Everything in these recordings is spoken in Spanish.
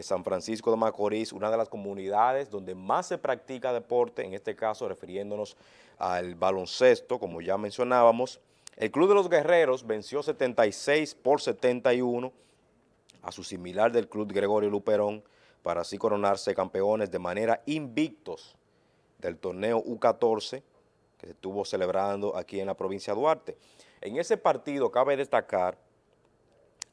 San Francisco de Macorís, una de las comunidades donde más se practica deporte, en este caso refiriéndonos al baloncesto, como ya mencionábamos. El Club de los Guerreros venció 76 por 71 a su similar del Club Gregorio Luperón para así coronarse campeones de manera invictos del torneo U14 que se estuvo celebrando aquí en la provincia de Duarte. En ese partido cabe destacar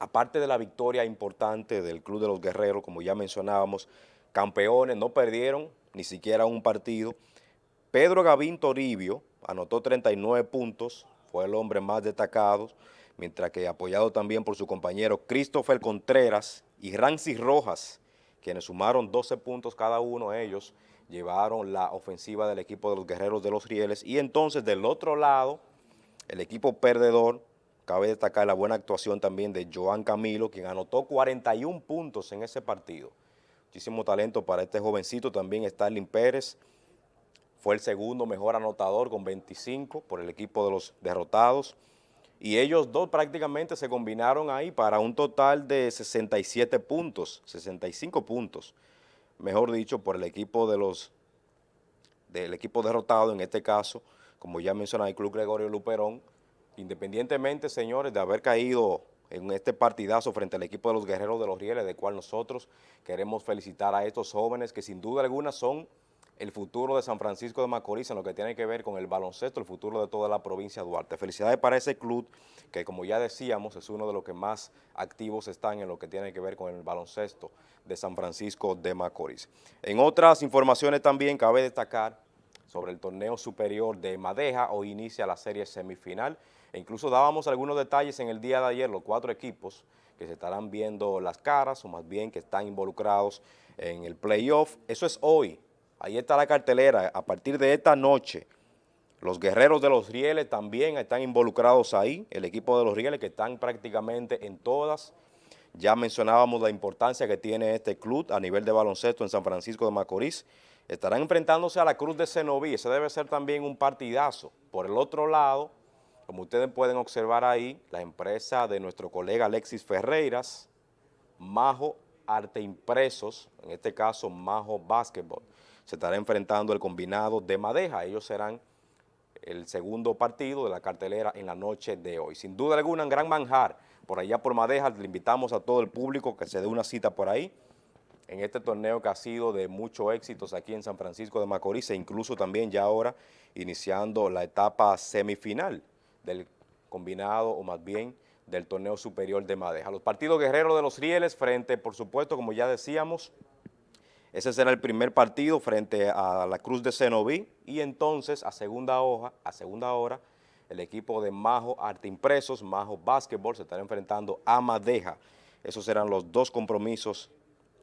aparte de la victoria importante del Club de los Guerreros, como ya mencionábamos, campeones, no perdieron ni siquiera un partido. Pedro Gavín Toribio anotó 39 puntos, fue el hombre más destacado, mientras que apoyado también por su compañero Christopher Contreras y Rancy Rojas, quienes sumaron 12 puntos cada uno, ellos llevaron la ofensiva del equipo de los Guerreros de los Rieles, y entonces del otro lado, el equipo perdedor, Cabe destacar la buena actuación también de Joan Camilo, quien anotó 41 puntos en ese partido. Muchísimo talento para este jovencito. También Starling Pérez fue el segundo mejor anotador con 25 por el equipo de los derrotados. Y ellos dos prácticamente se combinaron ahí para un total de 67 puntos, 65 puntos, mejor dicho, por el equipo de los del equipo derrotado, en este caso, como ya mencioné, el Club Gregorio Luperón, independientemente, señores, de haber caído en este partidazo frente al equipo de los Guerreros de los Rieles, de cual nosotros queremos felicitar a estos jóvenes que sin duda alguna son el futuro de San Francisco de Macorís en lo que tiene que ver con el baloncesto, el futuro de toda la provincia de Duarte. Felicidades para ese club que, como ya decíamos, es uno de los que más activos están en lo que tiene que ver con el baloncesto de San Francisco de Macorís. En otras informaciones también cabe destacar sobre el torneo superior de Madeja, hoy inicia la serie semifinal, e incluso dábamos algunos detalles en el día de ayer, los cuatro equipos que se estarán viendo las caras, o más bien que están involucrados en el playoff. Eso es hoy, ahí está la cartelera, a partir de esta noche, los guerreros de los Rieles también están involucrados ahí, el equipo de los Rieles que están prácticamente en todas. Ya mencionábamos la importancia que tiene este club a nivel de baloncesto en San Francisco de Macorís. Estarán enfrentándose a la Cruz de Cenoví, ese debe ser también un partidazo. Por el otro lado, como ustedes pueden observar ahí, la empresa de nuestro colega Alexis Ferreiras, Majo Arte Impresos, en este caso Majo Basketball, se estará enfrentando el combinado de Madeja. Ellos serán el segundo partido de la cartelera en la noche de hoy. Sin duda alguna, un gran manjar por allá por Madeja. Le invitamos a todo el público que se dé una cita por ahí en este torneo que ha sido de muchos éxitos aquí en San Francisco de Macorís e incluso también ya ahora iniciando la etapa semifinal del combinado o más bien del torneo superior de Madeja. Los partidos guerreros de los Rieles frente, por supuesto, como ya decíamos, ese será el primer partido frente a la Cruz de Cenoví y entonces a segunda hoja, a segunda hora, el equipo de Majo Arte Impresos, Majo Básquetbol se estará enfrentando a Madeja. Esos serán los dos compromisos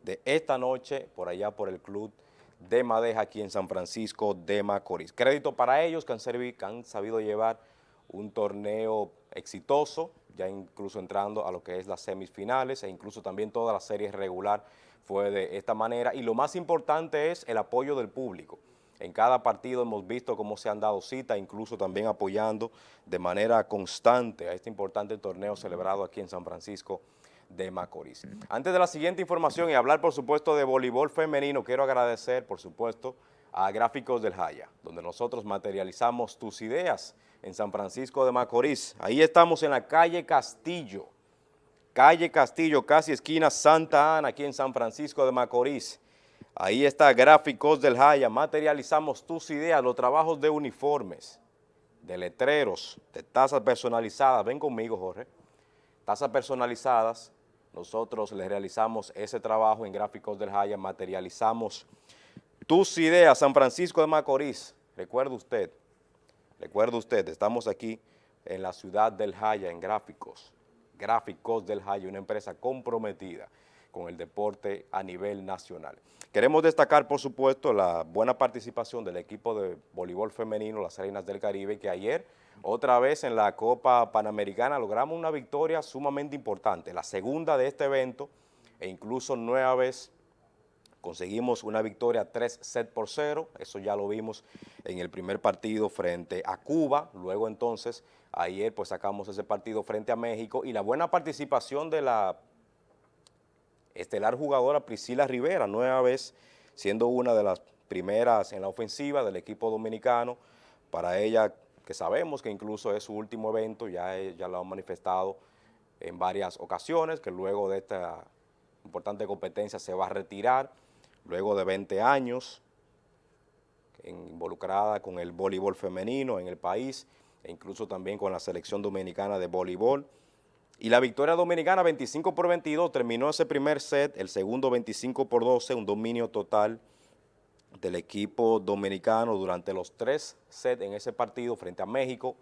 de esta noche por allá por el Club de Madeja aquí en San Francisco de Macorís. Crédito para ellos que han, que han sabido llevar un torneo exitoso, ya incluso entrando a lo que es las semifinales e incluso también toda la serie regular fue de esta manera. Y lo más importante es el apoyo del público. En cada partido hemos visto cómo se han dado cita, incluso también apoyando de manera constante a este importante torneo celebrado aquí en San Francisco de Macorís. Antes de la siguiente información y hablar, por supuesto, de voleibol femenino, quiero agradecer, por supuesto, a Gráficos del Jaya, donde nosotros materializamos tus ideas en San Francisco de Macorís. Ahí estamos en la calle Castillo, calle Castillo, casi esquina Santa Ana, aquí en San Francisco de Macorís. Ahí está Gráficos del Jaya, materializamos tus ideas, los trabajos de uniformes, de letreros, de tazas personalizadas. Ven conmigo, Jorge. Tazas personalizadas, nosotros le realizamos ese trabajo en Gráficos del Jaya, materializamos tus ideas, San Francisco de Macorís. Recuerde usted, recuerde usted, estamos aquí en la ciudad del Jaya, en Gráficos, Gráficos del Jaya, una empresa comprometida con el deporte a nivel nacional. Queremos destacar, por supuesto, la buena participación del equipo de voleibol femenino, las Reinas del Caribe, que ayer, otra vez en la Copa Panamericana, logramos una victoria sumamente importante, la segunda de este evento, e incluso nueva vez conseguimos una victoria 3 set por 0, eso ya lo vimos en el primer partido frente a Cuba, luego entonces ayer pues sacamos ese partido frente a México y la buena participación de la estelar jugadora Priscila Rivera, nueva vez siendo una de las primeras en la ofensiva del equipo dominicano. Para ella, que sabemos que incluso es su último evento, ya, ya lo han manifestado en varias ocasiones, que luego de esta importante competencia se va a retirar, luego de 20 años, involucrada con el voleibol femenino en el país, e incluso también con la selección dominicana de voleibol. Y la victoria dominicana 25 por 22 terminó ese primer set, el segundo 25 por 12, un dominio total del equipo dominicano durante los tres sets en ese partido frente a México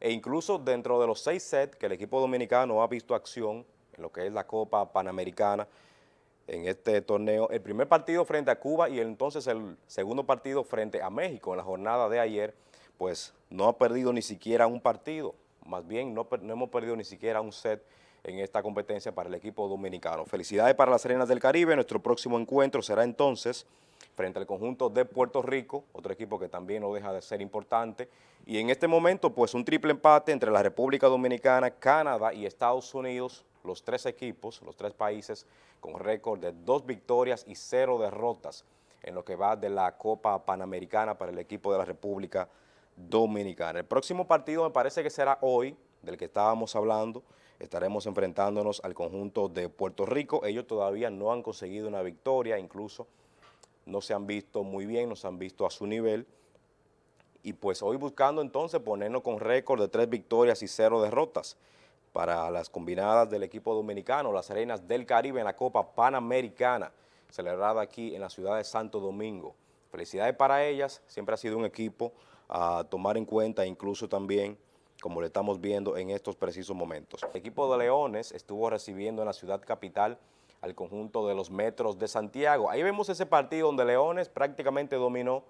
e incluso dentro de los seis sets que el equipo dominicano ha visto acción en lo que es la Copa Panamericana en este torneo, el primer partido frente a Cuba y entonces el segundo partido frente a México. En la jornada de ayer, pues no ha perdido ni siquiera un partido. Más bien no, hemos perdido ni siquiera un set en esta competencia para el equipo dominicano. Felicidades para las Arenas del Caribe, nuestro próximo encuentro será entonces frente al conjunto de Puerto Rico, otro equipo que también no deja de ser importante, y en este momento pues un triple empate entre la República Dominicana, Canadá y Estados Unidos, los tres equipos, los tres países con récord de dos victorias y cero derrotas en lo que va de la Copa Panamericana para el equipo de la República Dominicana. El próximo partido me parece que será hoy, del que estábamos hablando, estaremos enfrentándonos al conjunto de Puerto Rico. Ellos todavía no han conseguido una victoria, incluso no se han visto muy bien, no se han visto a su nivel. Y pues hoy buscando entonces ponernos con récord de tres victorias y cero derrotas para las combinadas del equipo dominicano, las arenas del Caribe en la Copa Panamericana, celebrada aquí en la ciudad de Santo Domingo. Felicidades para ellas, siempre ha sido un equipo a tomar en cuenta, incluso también, como lo estamos viendo en estos precisos momentos. El equipo de Leones estuvo recibiendo en la ciudad capital al conjunto de los Metros de Santiago. Ahí vemos ese partido donde Leones prácticamente dominó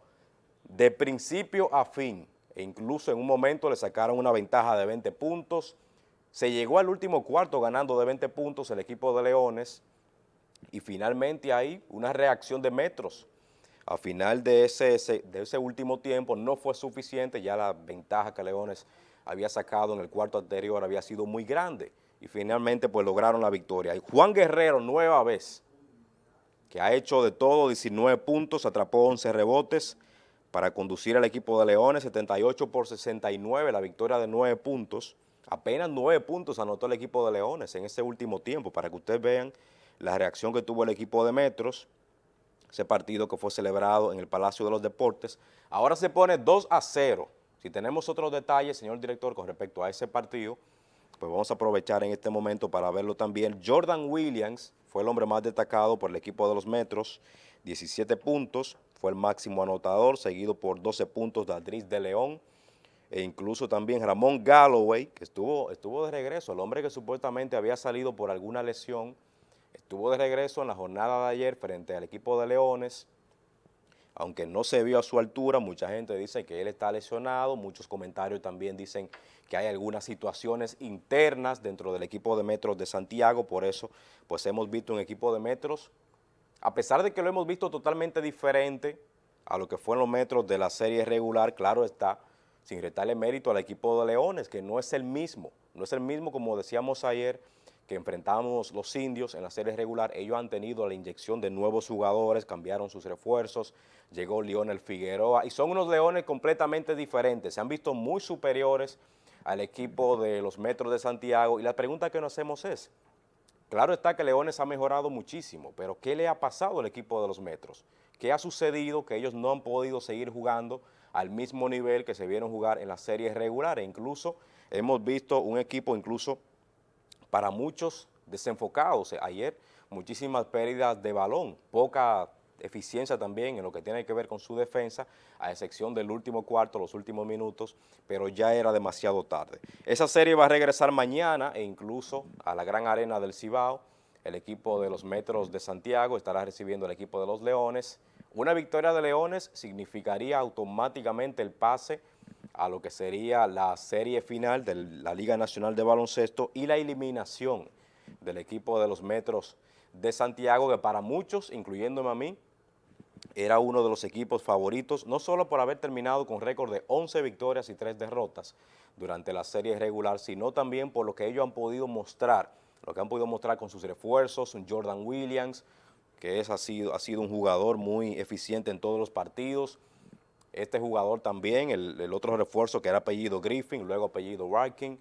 de principio a fin, e incluso en un momento le sacaron una ventaja de 20 puntos, se llegó al último cuarto ganando de 20 puntos el equipo de Leones, y finalmente ahí una reacción de Metros, a final de ese, de ese último tiempo no fue suficiente, ya la ventaja que Leones había sacado en el cuarto anterior había sido muy grande y finalmente pues lograron la victoria. Y Juan Guerrero, nueva vez, que ha hecho de todo 19 puntos, atrapó 11 rebotes para conducir al equipo de Leones, 78 por 69, la victoria de 9 puntos. Apenas 9 puntos anotó el equipo de Leones en ese último tiempo, para que ustedes vean la reacción que tuvo el equipo de Metros ese partido que fue celebrado en el Palacio de los Deportes. Ahora se pone 2 a 0. Si tenemos otros detalles, señor director, con respecto a ese partido, pues vamos a aprovechar en este momento para verlo también. Jordan Williams fue el hombre más destacado por el equipo de los Metros, 17 puntos, fue el máximo anotador, seguido por 12 puntos de Adris de León, e incluso también Ramón Galloway, que estuvo, estuvo de regreso, el hombre que supuestamente había salido por alguna lesión, Estuvo de regreso en la jornada de ayer frente al equipo de Leones, aunque no se vio a su altura, mucha gente dice que él está lesionado, muchos comentarios también dicen que hay algunas situaciones internas dentro del equipo de Metros de Santiago, por eso pues hemos visto un equipo de Metros, a pesar de que lo hemos visto totalmente diferente a lo que fueron los Metros de la serie regular, claro está, sin retarle mérito al equipo de Leones, que no es el mismo, no es el mismo como decíamos ayer, que enfrentamos los indios en la serie regular, ellos han tenido la inyección de nuevos jugadores, cambiaron sus refuerzos, llegó Lionel Figueroa y son unos leones completamente diferentes, se han visto muy superiores al equipo de los Metros de Santiago y la pregunta que nos hacemos es, claro está que Leones ha mejorado muchísimo, pero ¿qué le ha pasado al equipo de los Metros? ¿Qué ha sucedido que ellos no han podido seguir jugando al mismo nivel que se vieron jugar en la serie regular? E incluso hemos visto un equipo incluso para muchos desenfocados. Ayer muchísimas pérdidas de balón, poca eficiencia también en lo que tiene que ver con su defensa, a excepción del último cuarto, los últimos minutos, pero ya era demasiado tarde. Esa serie va a regresar mañana e incluso a la gran arena del Cibao. El equipo de los Metros de Santiago estará recibiendo el equipo de los Leones. Una victoria de Leones significaría automáticamente el pase a lo que sería la serie final de la Liga Nacional de Baloncesto y la eliminación del equipo de los Metros de Santiago, que para muchos, incluyéndome a mí, era uno de los equipos favoritos, no solo por haber terminado con récord de 11 victorias y 3 derrotas durante la serie regular, sino también por lo que ellos han podido mostrar lo que han podido mostrar con sus refuerzos, Jordan Williams, que es, ha, sido, ha sido un jugador muy eficiente en todos los partidos. Este jugador también, el, otro refuerzo que era apellido Griffin, luego apellido Rankin,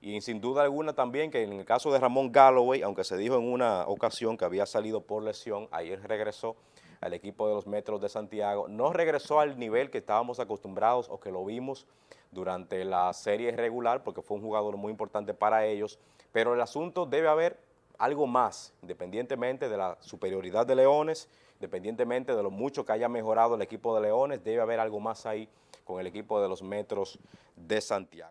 y sin duda alguna también que en el caso de Ramón Galloway, aunque se dijo en una ocasión que había salido por lesión, ayer regresó al equipo de los Metros de Santiago, no regresó al nivel que estábamos acostumbrados o que lo vimos durante la serie regular, porque fue un jugador muy importante para ellos, pero el asunto debe haber algo más, independientemente de la superioridad de Leones, independientemente de lo mucho que haya mejorado el equipo de Leones, debe haber algo más ahí con el equipo de los Metros de Santiago.